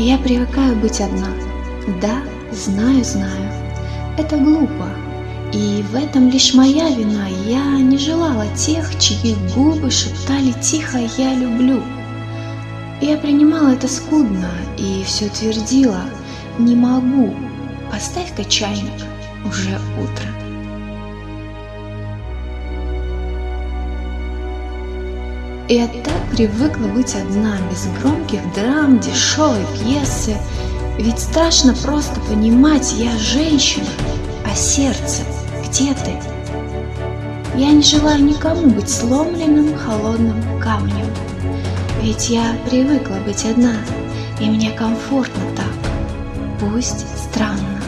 Я привыкаю быть одна. Да, знаю, знаю. Это глупо. И в этом лишь моя вина. Я не желала тех, чьи губы шептали тихо «я люблю». Я принимала это скудно и все твердила «не могу, поставь-ка чайник, уже утро». Я так привыкла быть одна, без громких драм, дешевой пьесы. Ведь страшно просто понимать, я женщина, а сердце, где ты? Я не желаю никому быть сломленным холодным камнем. Ведь я привыкла быть одна, и мне комфортно так, пусть странно.